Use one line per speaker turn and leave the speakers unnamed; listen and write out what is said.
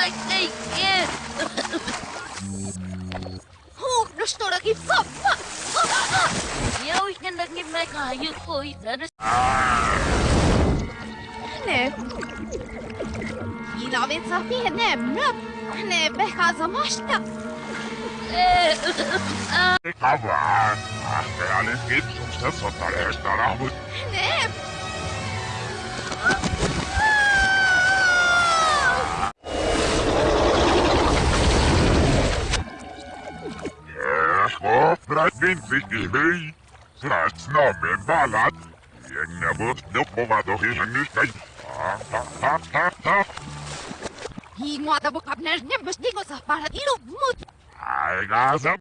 Ai, ai, ai.
Hú, no estou aqui só.
Eu ainda que me caio coisa.
Ne. Ilave Safi nemrap. Ne bekazamashta.
Kavan! Reaalin kitsusta sotareesta rahvut.
Ne.
Eho, brat sich ihmei. Srats namen balat. Jengna bot dopowado hiżanistej. Ha, ha, ha, ha, ha.
Hingwata bukap neznem bestingo sa para ilu mut.
Ai, gazam.